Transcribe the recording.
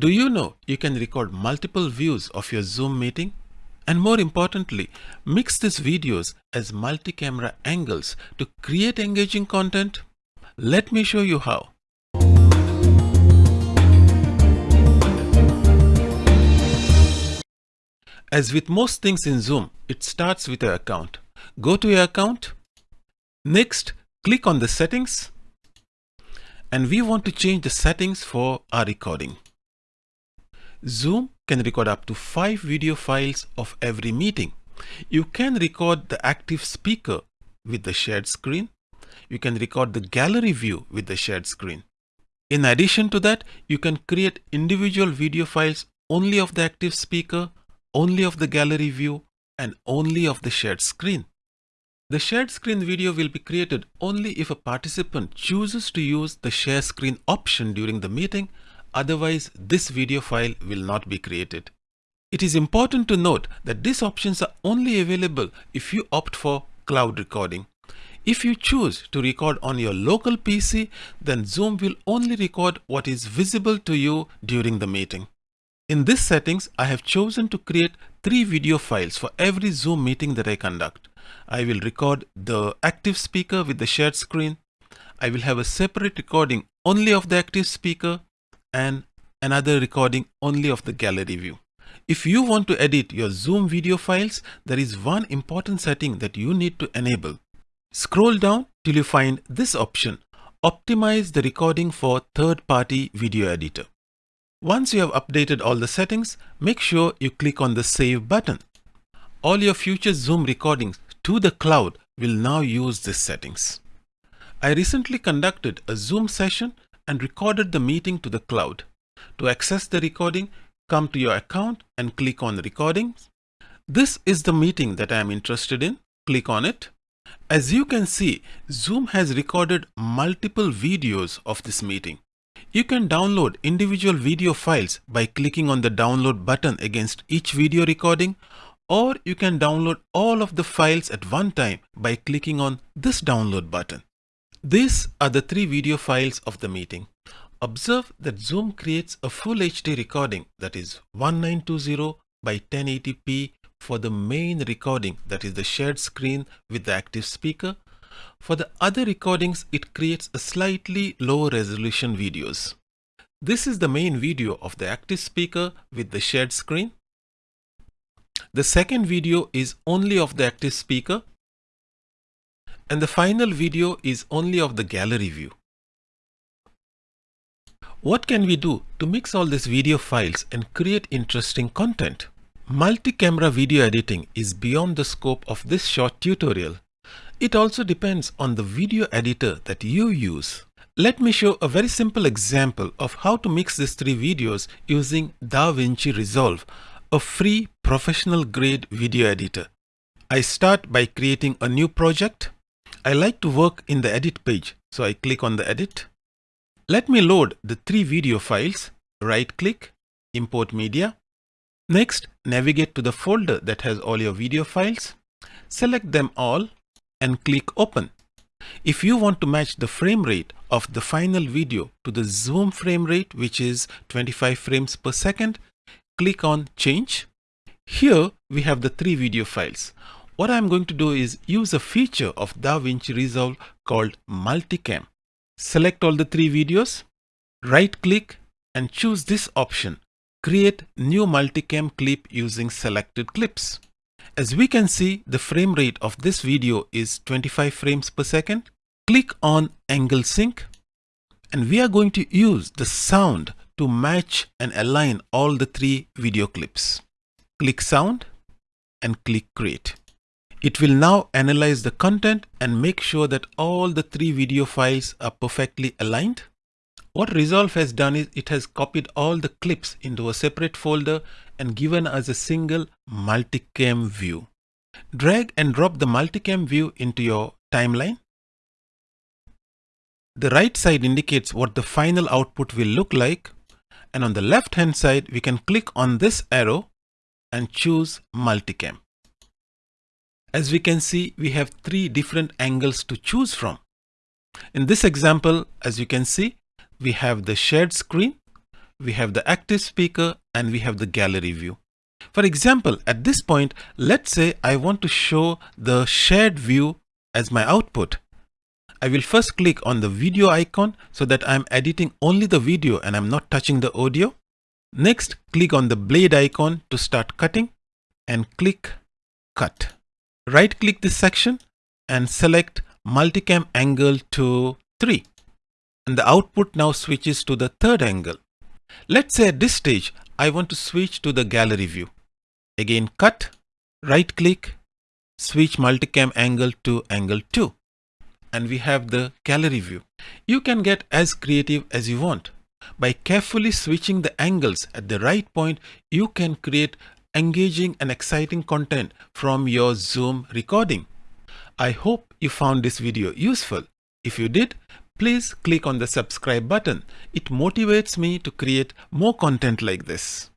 Do you know you can record multiple views of your Zoom meeting? And more importantly, mix these videos as multi-camera angles to create engaging content? Let me show you how. As with most things in Zoom, it starts with your account. Go to your account. Next, click on the settings. And we want to change the settings for our recording. Zoom can record up to 5 video files of every meeting. You can record the active speaker with the shared screen. You can record the gallery view with the shared screen. In addition to that, you can create individual video files only of the active speaker only of the gallery view and only of the shared screen. The shared screen video will be created only if a participant chooses to use the share screen option during the meeting, otherwise this video file will not be created. It is important to note that these options are only available if you opt for cloud recording. If you choose to record on your local PC, then Zoom will only record what is visible to you during the meeting. In this settings, I have chosen to create three video files for every Zoom meeting that I conduct. I will record the active speaker with the shared screen. I will have a separate recording only of the active speaker and another recording only of the gallery view. If you want to edit your Zoom video files, there is one important setting that you need to enable. Scroll down till you find this option, Optimize the recording for third-party video editor. Once you have updated all the settings, make sure you click on the Save button. All your future Zoom recordings to the cloud will now use these settings. I recently conducted a Zoom session and recorded the meeting to the cloud. To access the recording, come to your account and click on Recordings. This is the meeting that I am interested in. Click on it. As you can see, Zoom has recorded multiple videos of this meeting. You can download individual video files by clicking on the download button against each video recording or you can download all of the files at one time by clicking on this download button. These are the three video files of the meeting. Observe that Zoom creates a full HD recording that is 1920 by 1080p for the main recording that is the shared screen with the active speaker for the other recordings, it creates a slightly lower resolution videos. This is the main video of the active speaker with the shared screen. The second video is only of the active speaker. And the final video is only of the gallery view. What can we do to mix all these video files and create interesting content? Multi-camera video editing is beyond the scope of this short tutorial it also depends on the video editor that you use. Let me show a very simple example of how to mix these three videos using DaVinci Resolve, a free professional grade video editor. I start by creating a new project. I like to work in the edit page, so I click on the edit. Let me load the three video files, right click, import media. Next, navigate to the folder that has all your video files. Select them all and click open. If you want to match the frame rate of the final video to the zoom frame rate, which is 25 frames per second, click on change. Here we have the three video files. What I'm going to do is use a feature of DaVinci Resolve called Multicam. Select all the three videos, right click and choose this option, create new multicam clip using selected clips. As we can see, the frame rate of this video is 25 frames per second. Click on Angle Sync and we are going to use the sound to match and align all the three video clips. Click Sound and click Create. It will now analyze the content and make sure that all the three video files are perfectly aligned. What Resolve has done is it has copied all the clips into a separate folder and given us a single multicam view. Drag and drop the multicam view into your timeline. The right side indicates what the final output will look like and on the left hand side we can click on this arrow and choose multicam. As we can see we have three different angles to choose from. In this example as you can see we have the shared screen, we have the active speaker and we have the gallery view. For example, at this point, let's say I want to show the shared view as my output. I will first click on the video icon so that I'm editing only the video and I'm not touching the audio. Next, click on the blade icon to start cutting and click cut. Right click this section and select multicam angle to 3 and the output now switches to the third angle. Let's say at this stage I want to switch to the gallery view. Again cut, right click, switch multicam angle to angle 2 and we have the gallery view. You can get as creative as you want. By carefully switching the angles at the right point, you can create engaging and exciting content from your Zoom recording. I hope you found this video useful. If you did, please click on the subscribe button. It motivates me to create more content like this.